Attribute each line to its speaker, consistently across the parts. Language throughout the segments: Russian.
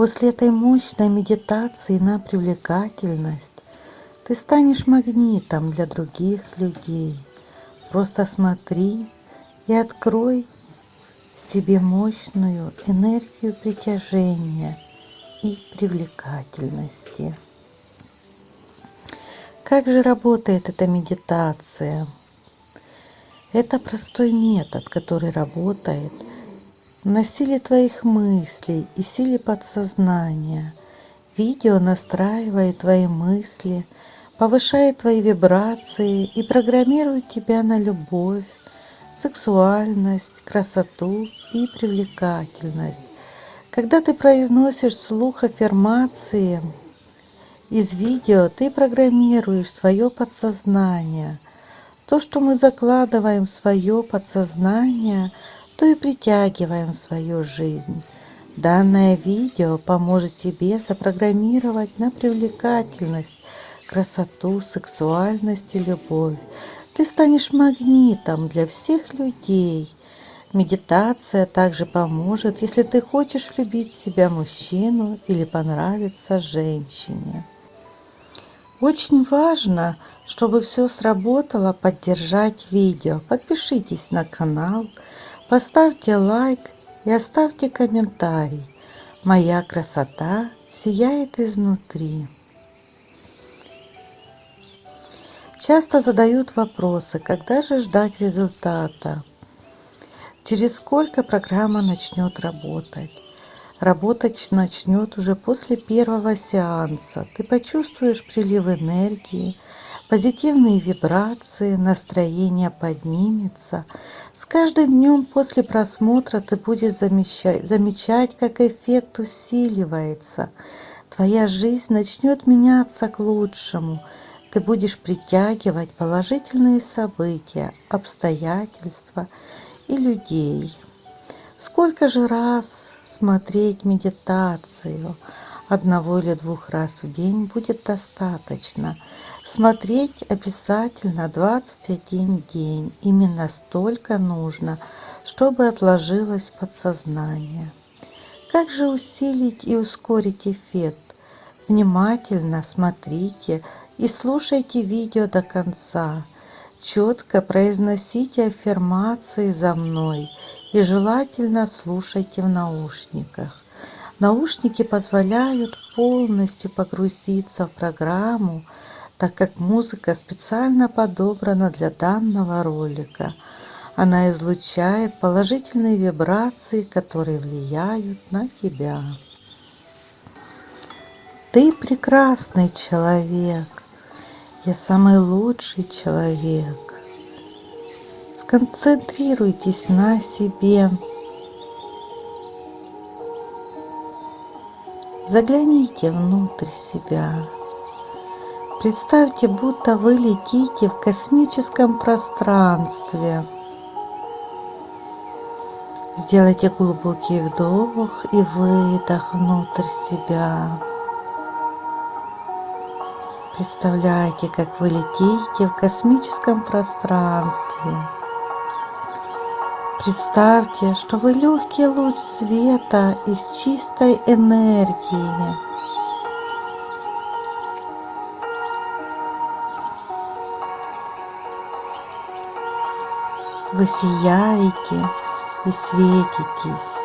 Speaker 1: После этой мощной медитации на привлекательность ты станешь магнитом для других людей. Просто смотри и открой себе мощную энергию притяжения и привлекательности. Как же работает эта медитация? Это простой метод, который работает на силе твоих мыслей и силе подсознания. Видео настраивает твои мысли, повышает твои вибрации и программирует тебя на любовь, сексуальность, красоту и привлекательность. Когда ты произносишь слух аффирмации из видео, ты программируешь свое подсознание. То, что мы закладываем в свое подсознание, то и притягиваем в свою жизнь. Данное видео поможет тебе запрограммировать на привлекательность, красоту, сексуальность и любовь. Ты станешь магнитом для всех людей. Медитация также поможет если ты хочешь влюбить в себя мужчину или понравиться женщине. Очень важно чтобы все сработало поддержать видео. Подпишитесь на канал поставьте лайк и оставьте комментарий. Моя красота сияет изнутри. Часто задают вопросы когда же ждать результата? Через сколько программа начнет работать? Работать начнет уже после первого сеанса. Ты почувствуешь прилив энергии позитивные вибрации настроение поднимется с каждым днем после просмотра ты будешь замечать замечать как эффект усиливается. Твоя жизнь начнет меняться к лучшему. Ты будешь притягивать положительные события обстоятельства и людей. Сколько же раз смотреть медитацию? Одного или двух раз в день будет достаточно смотреть обязательно 21 день. Именно столько нужно чтобы отложилось подсознание. Как же усилить и ускорить эффект? Внимательно смотрите и слушайте видео до конца. Четко произносите аффирмации за мной и желательно слушайте в наушниках. Наушники позволяют полностью погрузиться в программу так как музыка специально подобрана для данного ролика. Она излучает положительные вибрации которые влияют на тебя. Ты прекрасный человек. Я самый лучший человек. Сконцентрируйтесь на себе. Загляните внутрь себя представьте будто вы летите в космическом пространстве. Сделайте глубокий вдох и выдох внутрь себя. Представляете как вы летите в космическом пространстве. Представьте что вы легкий луч света из чистой энергии вы сияете и светитесь.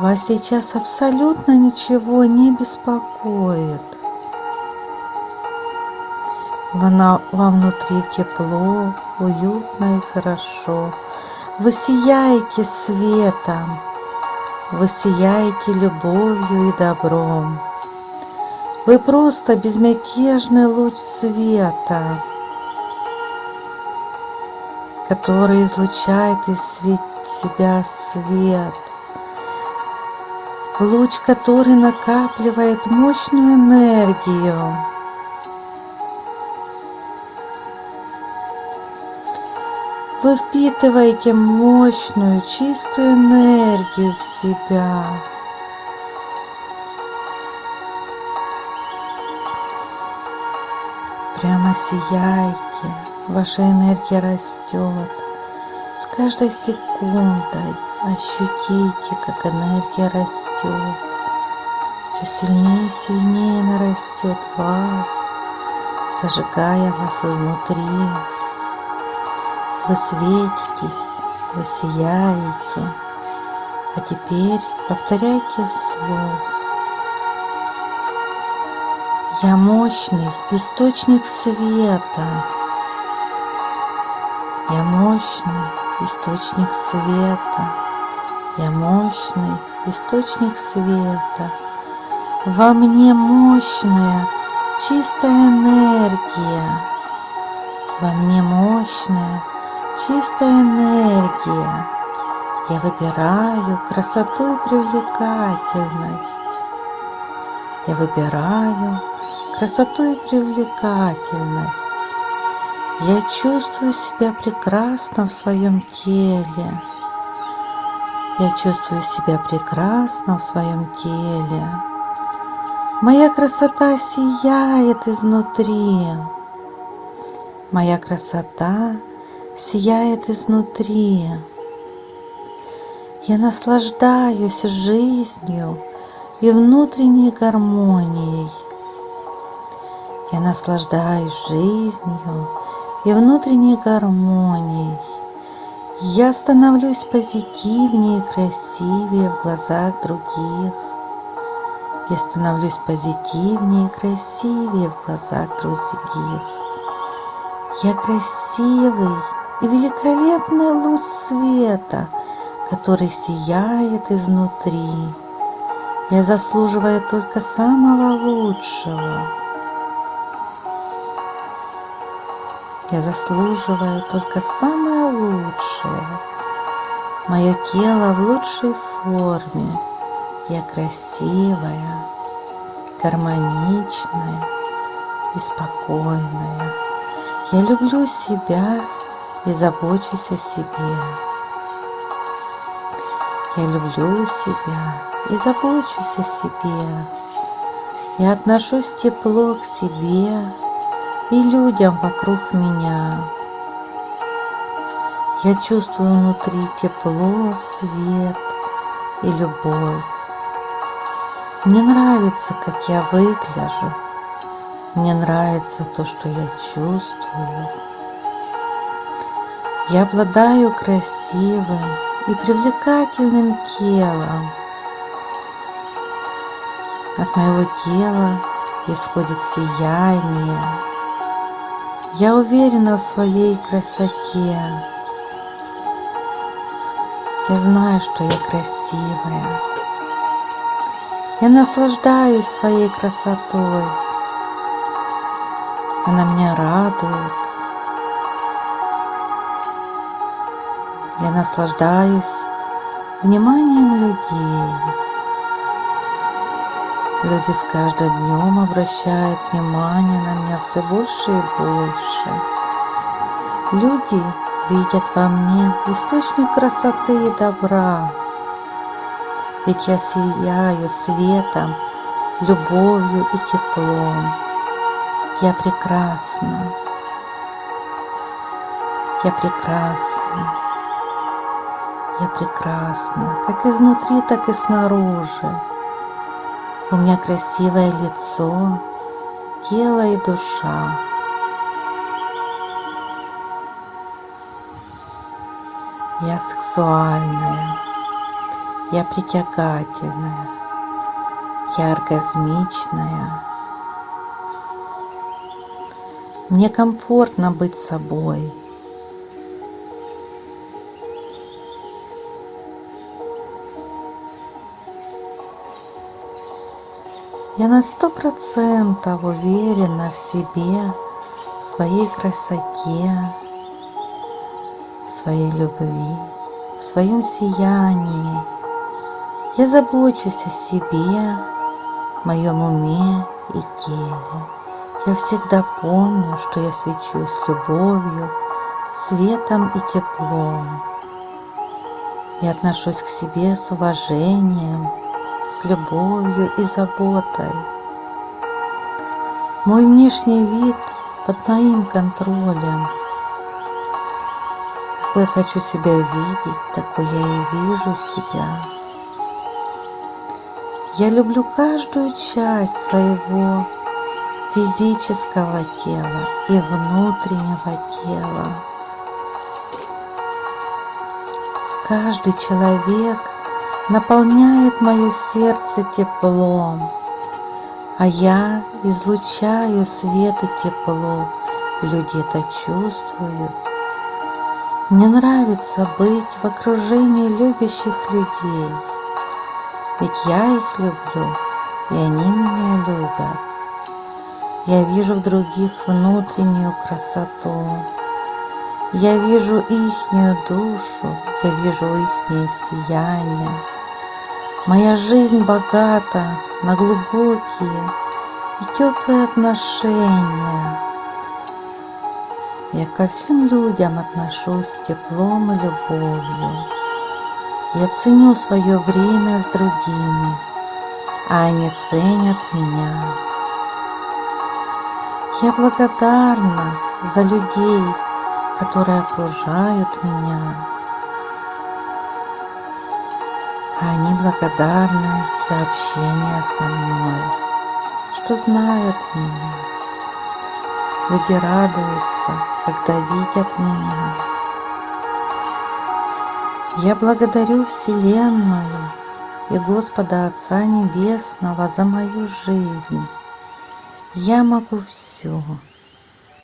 Speaker 1: Вас сейчас абсолютно ничего не беспокоит. Вам внутри тепло уютно и хорошо. Вы сияете светом вы сияете любовью и добром. Вы просто безмятежный луч света который излучает из себя свет. Луч который накапливает мощную энергию. Вы впитываете мощную чистую энергию в себя. Прямо сияете ваша энергия растет с каждой секундой ощутите как энергия растет все сильнее и сильнее нарастет вас, зажигая вас изнутри. Вы светитесь, вы сияете. А теперь повторяйте вслух. Я мощный источник света. Я мощный источник света. Я мощный источник света. Во мне мощная чистая энергия. Во мне мощная чистая энергия. Я выбираю красоту и привлекательность. Я выбираю красоту и привлекательность. Я чувствую себя прекрасно в своем теле. Я чувствую себя прекрасно в своем теле. Моя красота сияет изнутри. Моя красота сияет изнутри. Я наслаждаюсь жизнью и внутренней гармонией. Я наслаждаюсь жизнью и внутренней гармонией. Я становлюсь позитивнее и красивее в глазах других. Я становлюсь позитивнее и красивее в глазах других. Я красивый и великолепный луч света, который сияет изнутри. Я заслуживаю только самого лучшего. Я заслуживаю только самое лучшее. Мое тело в лучшей форме. Я красивая, гармоничная и спокойная. Я люблю себя и забочусь о себе. Я люблю себя и забочусь о себе. Я отношусь тепло к себе и людям вокруг меня. Я чувствую внутри тепло, свет и любовь. Мне нравится, как я выгляжу. Мне нравится то, что я чувствую. Я обладаю красивым и привлекательным телом. От моего тела исходит сияние. Я уверена в своей красоте. Я знаю, что я красивая. Я наслаждаюсь своей красотой. Она меня радует. Я наслаждаюсь вниманием людей. Люди с каждым днем обращают внимание на меня все больше и больше. Люди видят во мне источник красоты и добра. Ведь я сияю светом, любовью и теплом. Я прекрасна. Я прекрасна. Я прекрасна, как изнутри, так и снаружи. У меня красивое лицо, тело и душа. Я сексуальная, я притягательная, я оргазмичная. Мне комфортно быть собой. Я на сто процентов уверена в себе, в своей красоте, в своей любви, в своем сиянии. Я забочусь о себе, моем уме и теле. Я всегда помню, что я свечусь любовью, светом и теплом. Я отношусь к себе с уважением, с любовью и заботой. Мой внешний вид под моим контролем. Какой я хочу себя видеть, такой я и вижу себя. я люблю каждую часть своего физического тела и внутреннего тела каждый человек наполняет мое сердце теплом а я излучаю свет и тепло. Люди это чувствуют. Мне нравится быть в окружении любящих людей ведь я их люблю и они меня любят. Я вижу в других внутреннюю красоту. Я вижу ихнюю душу я вижу ихнее сияние моя жизнь богата на глубокие и теплые отношения. Я ко всем людям отношусь с теплом и любовью. Я ценю свое время с другими а они ценят меня. Я благодарна за людей которые окружают меня они благодарны за общение со мной что знают меня. Люди радуются когда видят меня. Я благодарю вселенную и господа отца небесного за мою жизнь. Я могу все